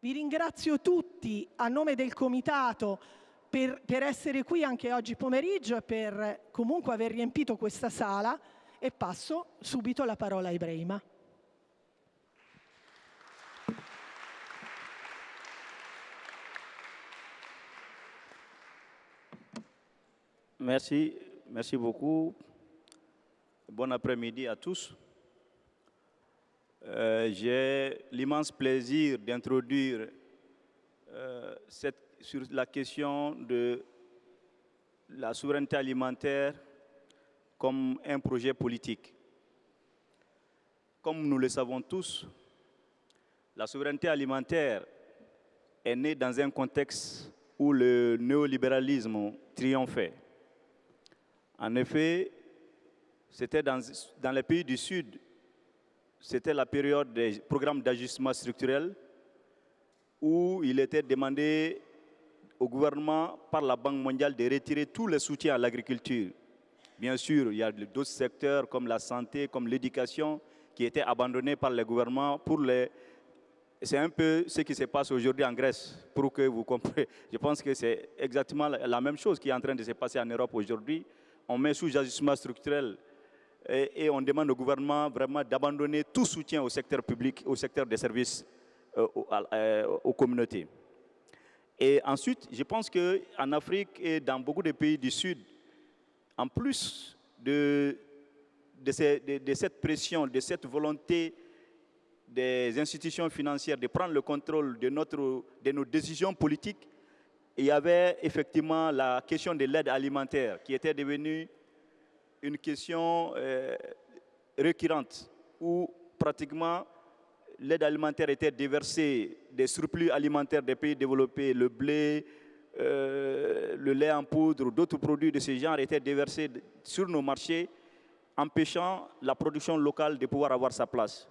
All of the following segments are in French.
Vi ringrazio tutti a nome del Comitato per, per essere qui anche oggi pomeriggio e per comunque aver riempito questa sala e passo subito la parola a Ibrahima. Merci, merci beaucoup. Bon après-midi à tous. Euh, J'ai l'immense plaisir d'introduire euh, sur la question de la souveraineté alimentaire comme un projet politique. Comme nous le savons tous, la souveraineté alimentaire est née dans un contexte où le néolibéralisme triomphait. En effet, c'était dans, dans les pays du Sud, c'était la période des programmes d'ajustement structurel où il était demandé au gouvernement par la Banque mondiale de retirer tous les soutiens à l'agriculture. Bien sûr, il y a d'autres secteurs comme la santé, comme l'éducation, qui étaient abandonnés par le gouvernement pour les... C'est un peu ce qui se passe aujourd'hui en Grèce, pour que vous compreniez. Je pense que c'est exactement la même chose qui est en train de se passer en Europe aujourd'hui. On met sous ajustement structurel et, on demande au gouvernement vraiment d'abandonner tout soutien au secteur public, au secteur des services euh, euh, aux communautés. Et ensuite, je pense qu'en Afrique et dans beaucoup de pays du Sud, en plus de, de, cette pression, de cette volonté des institutions financières de prendre le contrôle de, notre, de nos décisions politiques, il y avait effectivement la question de l'aide alimentaire qui était devenue une question euh, récurrente où pratiquement l'aide alimentaire était déversée des surplus alimentaires des pays développés, le blé, euh, le lait en poudre, d'autres produits de ce genre étaient déversés sur nos marchés, empêchant la production locale de pouvoir avoir sa place.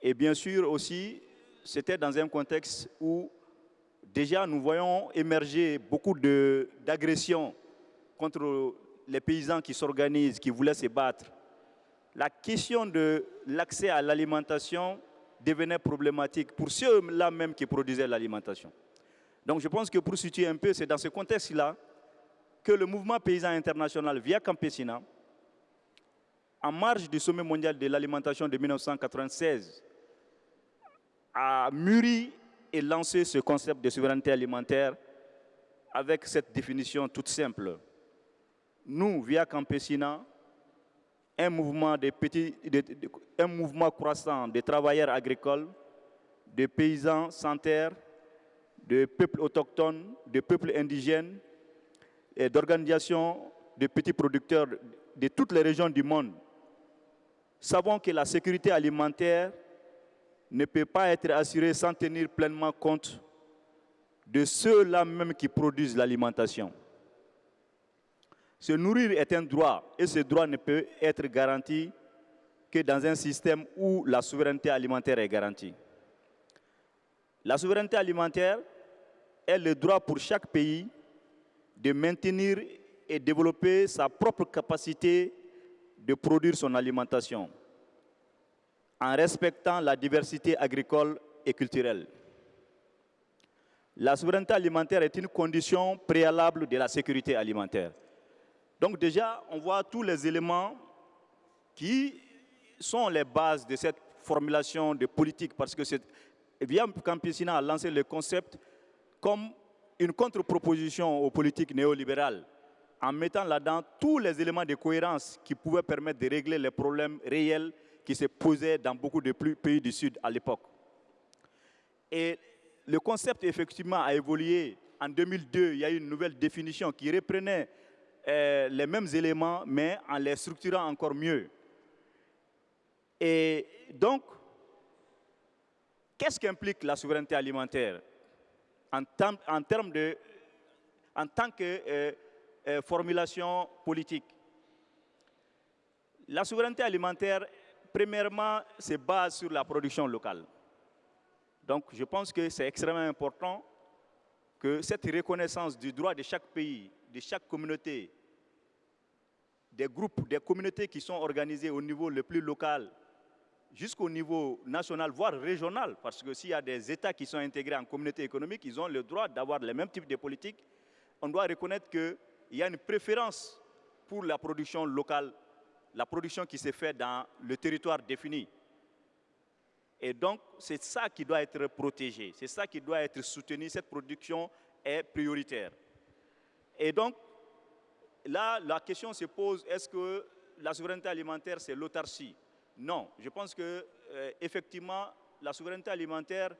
Et bien sûr aussi, c'était dans un contexte où déjà nous voyons émerger beaucoup d'agressions contre les paysans qui s'organisent, qui voulaient se battre. La question de l'accès à l'alimentation devenait problématique pour ceux-là même qui produisaient l'alimentation. Donc je pense que pour situer un peu, c'est dans ce contexte-là que le mouvement paysan international via Campesina, en marge du sommet mondial de l'alimentation de 1996, a mûri et lancé ce concept de souveraineté alimentaire avec cette définition toute simple. Nous, via Campesina, un mouvement, croissant de travailleurs agricoles, de paysans sans terre, de peuples autochtones, de peuples indigènes et d'organisations de petits producteurs de toutes les régions du monde, savons que la sécurité alimentaire ne peut pas être assurée sans tenir pleinement compte de ceux-là même qui produisent l'alimentation. Se nourrir est un droit et ce droit ne peut être garanti que dans un système où la souveraineté alimentaire est garantie. La souveraineté alimentaire est le droit pour chaque pays de maintenir et développer sa propre capacité de produire son alimentation en respectant la diversité agricole et culturelle. La souveraineté alimentaire est une condition préalable de la sécurité alimentaire. Donc déjà, on voit tous les éléments qui sont les bases de cette formulation de politique parce que Via Campesina a lancé le concept comme une contre-proposition aux politiques néolibérales, en mettant là-dedans tous les éléments de cohérence qui pouvaient permettre de régler les problèmes réels qui se posaient dans beaucoup de pays du Sud à l'époque. Et le concept, effectivement, a évolué. En 2002, il y a eu une nouvelle définition qui reprenait euh, les mêmes éléments, mais en les structurant encore mieux. Et donc, qu'est-ce qu'implique la souveraineté alimentaire? En, termes de, en tant que euh, euh, formulation politique. La souveraineté alimentaire, premièrement, se base sur la production locale. Donc, je pense que c'est extrêmement important que cette reconnaissance du droit de chaque pays, de chaque communauté, des groupes, des communautés qui sont organisées au niveau le plus local, jusqu'au niveau national, voire régional, parce que s'il y a des États qui sont intégrés en communauté économique, ils ont le droit d'avoir les mêmes types de politiques. On doit reconnaître qu'il y a une préférence pour la production locale, la production qui s'est faite dans le territoire défini. Et donc, c'est ça qui doit être protégé, c'est ça qui doit être soutenu, cette production est prioritaire. Et donc, là, la question se pose, est-ce que la souveraineté alimentaire, c'est l'autarcie? Non, je pense que euh, effectivement, la souveraineté alimentaire,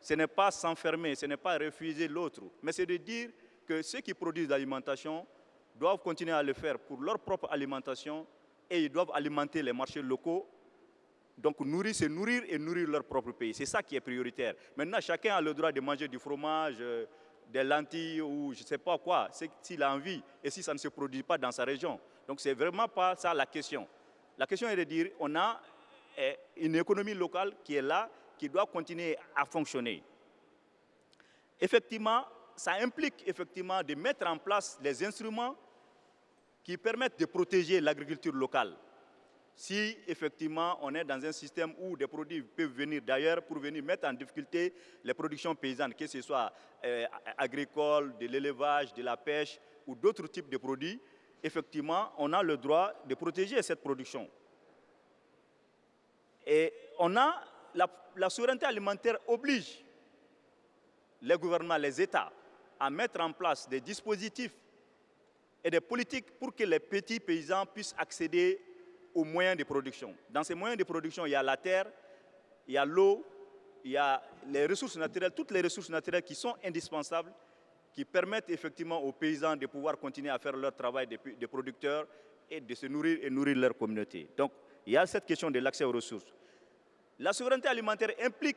ce n'est pas s'enfermer, ce n'est pas refuser l'autre, mais c'est de dire que ceux qui produisent l'alimentation doivent continuer à le faire pour leur propre alimentation et ils doivent alimenter les marchés locaux. Donc nourrir, c'est nourrir et nourrir leur propre pays. C'est ça qui est prioritaire. Maintenant, chacun a le droit de manger du fromage, euh, des lentilles ou je ne sais pas quoi, s'il a envie et si ça ne se produit pas dans sa région. Donc ce n'est vraiment pas ça la question. La question est de dire on a eh, une économie locale qui est là, qui doit continuer à fonctionner. Effectivement, ça implique effectivement de mettre en place les instruments qui permettent de protéger l'agriculture locale si effectivement on est dans un système où des produits peuvent venir d'ailleurs pour venir mettre en difficulté les productions paysannes, que ce soit euh, agricole, de l'élevage, de la pêche ou d'autres types de produits, effectivement, on a le droit de protéger cette production. Et on a, la, la souveraineté alimentaire oblige les gouvernements, les États, à mettre en place des dispositifs et des politiques pour que les petits paysans puissent accéder aux moyens de production. Dans ces moyens de production, il y a la terre, il y a l'eau, il y a les ressources naturelles, toutes les ressources naturelles qui sont indispensables, qui permettent effectivement aux paysans de pouvoir continuer à faire leur travail de, producteurs et de se nourrir et nourrir leur communauté. Donc, il y a cette question de l'accès aux ressources. La souveraineté alimentaire implique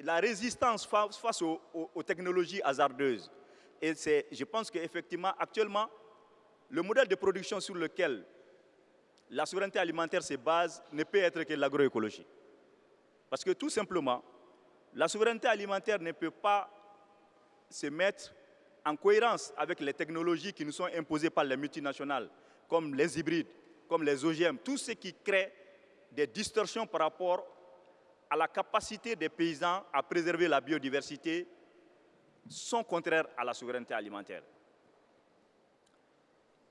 la résistance face aux, aux technologies hasardeuses. Et je pense qu'effectivement, actuellement, le modèle de production sur lequel la souveraineté alimentaire, ses bases, ne peut être que l'agroécologie. Parce que tout simplement, la souveraineté alimentaire ne peut pas se mettre en cohérence avec les technologies qui nous sont imposées par les multinationales, comme les hybrides, comme les OGM, tout ce qui crée des distorsions par rapport à la capacité des paysans à préserver la biodiversité sont contraires à la souveraineté alimentaire.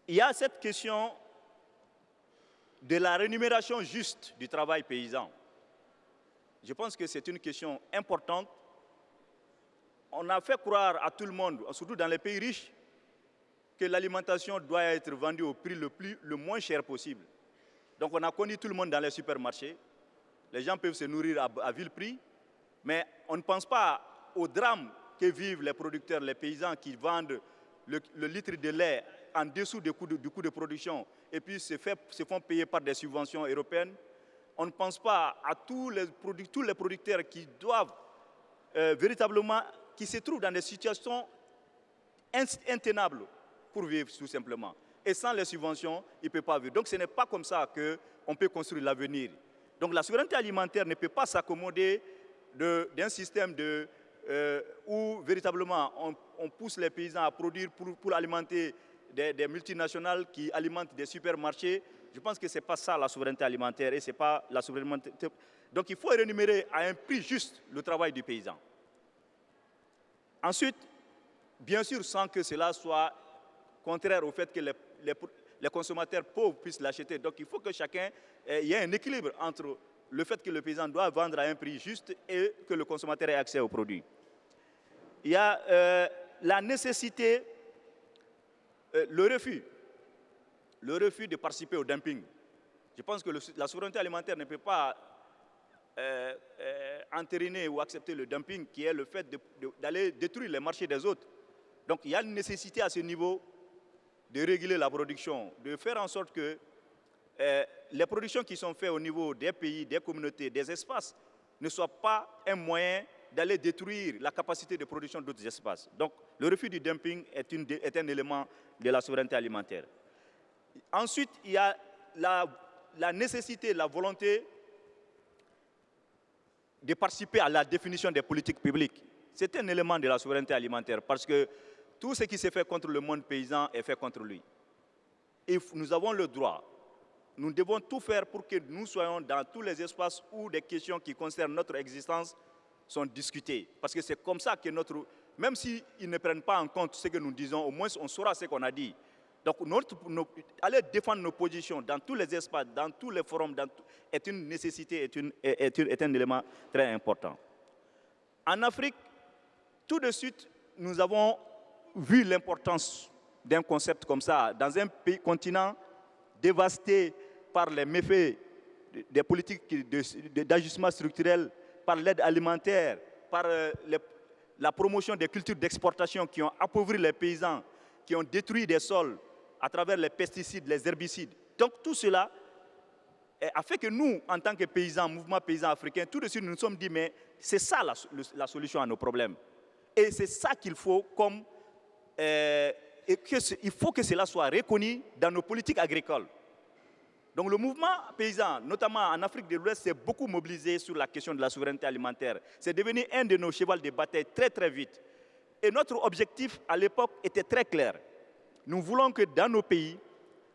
Il y a cette question de la rémunération juste du travail paysan. Je pense que c'est une question importante. On a fait croire à tout le monde, surtout dans les pays riches, que l'alimentation doit être vendue au prix le, moins cher possible. Donc on a connu tout le monde dans les supermarchés. Les gens peuvent se nourrir à, vil prix, mais on ne pense pas au drame que vivent les producteurs, les paysans qui vendent le, litre de lait en dessous du coût de production et puis se, font payer par des subventions européennes. On ne pense pas à tous les, tous les producteurs qui doivent euh, véritablement, qui se trouvent dans des situations intenables pour vivre tout simplement. Et sans les subventions, ils ne peuvent pas vivre. Donc ce n'est pas comme ça qu'on peut construire l'avenir. Donc la souveraineté alimentaire ne peut pas s'accommoder d'un système euh, où véritablement on, pousse les paysans à produire pour alimenter des, multinationales qui alimentent des supermarchés. Je pense que ce n'est pas ça la souveraineté alimentaire et c'est pas la souveraineté. Donc il faut rémunérer à un prix juste le travail du paysan. Ensuite, bien sûr, sans que cela soit contraire au fait que les, consommateurs pauvres puissent l'acheter. Donc il faut que chacun il y ait un équilibre entre le fait que le paysan doit vendre à un prix juste et que le consommateur ait accès aux produits. Il y a euh, la nécessité le refus, le refus de participer au dumping. Je pense que la souveraineté alimentaire ne peut pas euh, euh, entériner ou accepter le dumping qui est le fait d'aller détruire les marchés des autres. Donc il y a une nécessité à ce niveau de réguler la production, de faire en sorte que les productions qui sont faites au niveau des pays, des communautés, des espaces, ne soient pas un moyen d'aller détruire la capacité de production d'autres espaces. Donc le refus du dumping est, un élément de la souveraineté alimentaire. Ensuite, il y a la, la nécessité, la volonté de participer à la définition des politiques publiques. C'est un élément de la souveraineté alimentaire parce que tout ce qui s'est fait contre le monde paysan est fait contre lui. Et nous avons le droit nous devons tout faire pour que nous soyons dans tous les espaces où des questions qui concernent notre existence sont discutées. Parce que c'est comme ça que notre... Même s'ils ne prennent pas en compte ce que nous disons, au moins on saura ce qu'on a dit. Donc, notre, aller défendre nos positions dans tous les espaces, dans tous les forums, est une nécessité, est, une, est, est un élément très important. En Afrique, tout de suite, nous avons vu l'importance d'un concept comme ça dans un pays, continent dévasté par les méfaits des politiques d'ajustement structurel, par l'aide alimentaire, par euh, la promotion des cultures d'exportation qui ont appauvri les paysans, qui ont détruit des sols à travers les pesticides, les herbicides. Donc tout cela a fait que nous, en tant que paysans, mouvement paysan africain, tout de suite nous nous sommes dit, mais c'est ça la, solution à nos problèmes. Et c'est ça qu'il faut comme... Euh, il faut que cela soit reconnu dans nos politiques agricoles. Donc le mouvement paysan, notamment en Afrique de l'Ouest, s'est beaucoup mobilisé sur la question de la souveraineté alimentaire. C'est devenu un de nos chevals de bataille très très vite. Et notre objectif à l'époque était très clair. Nous voulons que dans nos pays,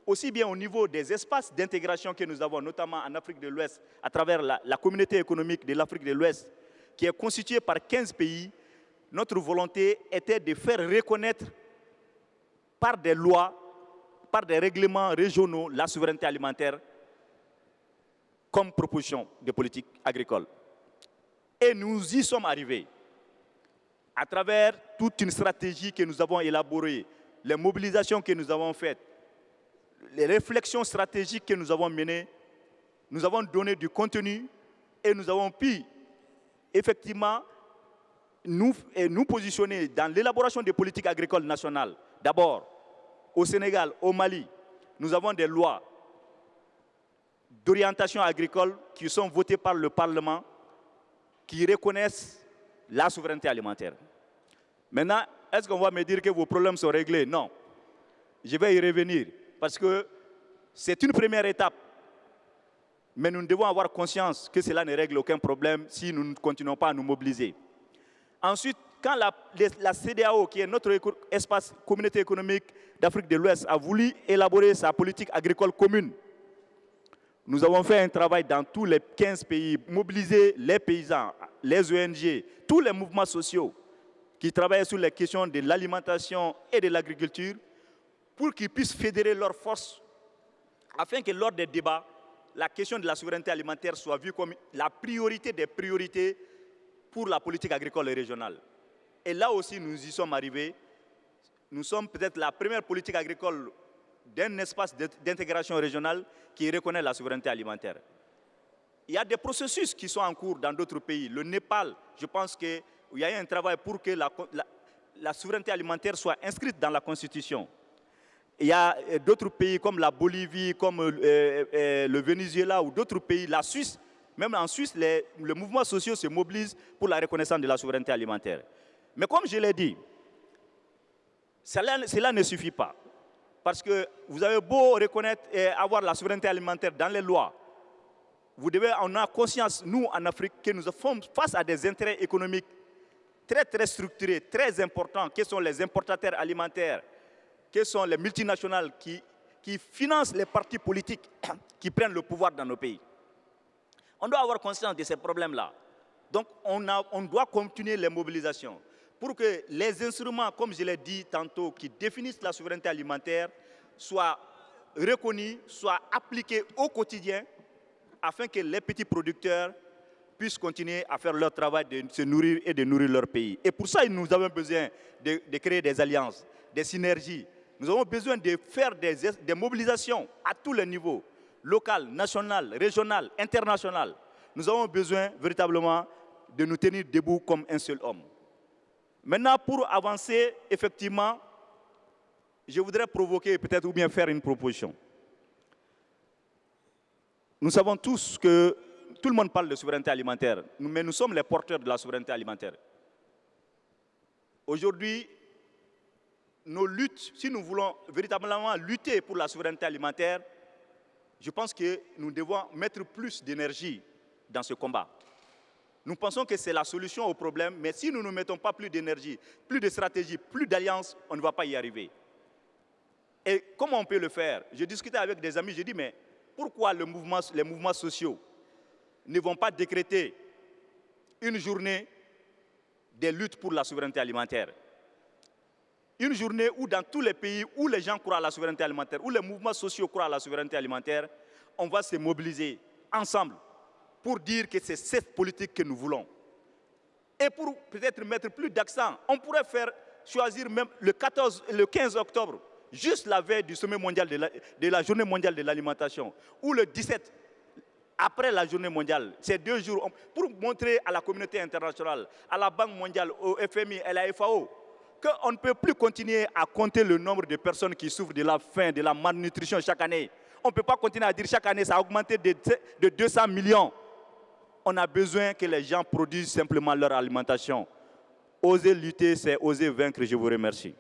aussi bien au niveau des espaces d'intégration que nous avons, notamment en Afrique de l'Ouest, à travers la, la communauté économique de l'Afrique de l'Ouest, qui est constituée par 15 pays, notre volonté était de faire reconnaître par des lois, par des règlements régionaux, la souveraineté alimentaire comme proposition de politique agricole. Et nous y sommes arrivés à travers toute une stratégie que nous avons élaborée, les mobilisations que nous avons faites, les réflexions stratégiques que nous avons menées, nous avons donné du contenu et nous avons pu effectivement nous, nous positionner dans l'élaboration des politiques agricoles nationales. D'abord, au Sénégal, au Mali, nous avons des lois d'orientation agricole qui sont votées par le Parlement qui reconnaissent la souveraineté alimentaire. Maintenant, est-ce qu'on va me dire que vos problèmes sont réglés? Non. Je vais y revenir parce que c'est une première étape. Mais nous devons avoir conscience que cela ne règle aucun problème si nous ne continuons pas à nous mobiliser. Ensuite, quand la, CDAO, qui est notre espace communauté économique d'Afrique de l'Ouest, a voulu élaborer sa politique agricole commune, nous avons fait un travail dans tous les 15 pays, mobiliser les paysans, les ONG, tous les mouvements sociaux qui travaillent sur les questions de l'alimentation et de l'agriculture pour qu'ils puissent fédérer leurs forces afin que lors des débats, la question de la souveraineté alimentaire soit vue comme la priorité des priorités pour la politique agricole et régionale. Et là aussi, nous y sommes arrivés. Nous sommes peut-être la première politique agricole d'un espace d'intégration régionale qui reconnaît la souveraineté alimentaire. Il y a des processus qui sont en cours dans d'autres pays. Le Népal, je pense qu'il y a un travail pour que la, souveraineté alimentaire soit inscrite dans la Constitution. Il y a euh, d'autres pays comme la Bolivie, comme euh, euh, le Venezuela ou d'autres pays, la Suisse. Même en Suisse, les, mouvements sociaux se mobilisent pour la reconnaissance de la souveraineté alimentaire. Mais comme je l'ai dit, cela, ne suffit pas. Parce que vous avez beau reconnaître et avoir la souveraineté alimentaire dans les lois, vous devez en avoir conscience, nous en Afrique, que nous sommes face à des intérêts économiques très très structurés, très importants, qui sont les importateurs alimentaires, quelles sont les multinationales qui, financent les partis politiques qui prennent le pouvoir dans nos pays. On doit avoir conscience de ces problèmes-là. Donc, on, doit continuer les mobilisations pour que les instruments, comme je l'ai dit tantôt, qui définissent la souveraineté alimentaire, soient reconnus, soient appliqués au quotidien, afin que les petits producteurs puissent continuer à faire leur travail de se nourrir et de nourrir leur pays. Et pour ça, nous avons besoin de, créer des alliances, des synergies, nous avons besoin de faire des, des mobilisations à tous les niveaux, local, national, régional, international. Nous avons besoin véritablement de nous tenir debout comme un seul homme. Maintenant, pour avancer, effectivement, je voudrais provoquer peut-être ou bien faire une proposition. Nous savons tous que tout le monde parle de souveraineté alimentaire, mais nous sommes les porteurs de la souveraineté alimentaire. Aujourd'hui, nos luttes, si nous voulons véritablement lutter pour la souveraineté alimentaire, je pense que nous devons mettre plus d'énergie dans ce combat. Nous pensons que c'est la solution au problème, mais si nous ne mettons pas plus d'énergie, plus de stratégie, plus d'alliance, on ne va pas y arriver. Et comment on peut le faire? J'ai discuté avec des amis, j'ai dit, mais pourquoi les mouvements sociaux ne vont pas décréter une journée des luttes pour la souveraineté alimentaire? Une journée où dans tous les pays où les gens croient à la souveraineté alimentaire, où les mouvements sociaux croient à la souveraineté alimentaire, on va se mobiliser ensemble pour dire que c'est cette politique que nous voulons. Et pour peut-être mettre plus d'accent, on pourrait faire choisir même le, 14, le 15 octobre, juste la veille du sommet mondial de la, journée mondiale de l'alimentation, ou le 17, après la journée mondiale, ces deux jours, pour montrer à la communauté internationale, à la Banque mondiale, au FMI, à la FAO, qu'on ne peut plus continuer à compter le nombre de personnes qui souffrent de la faim, de la malnutrition chaque année. On ne peut pas continuer à dire chaque année ça a augmenté de 200 millions on a besoin que les gens produisent simplement leur alimentation. Oser lutter, c'est oser vaincre. Je vous remercie.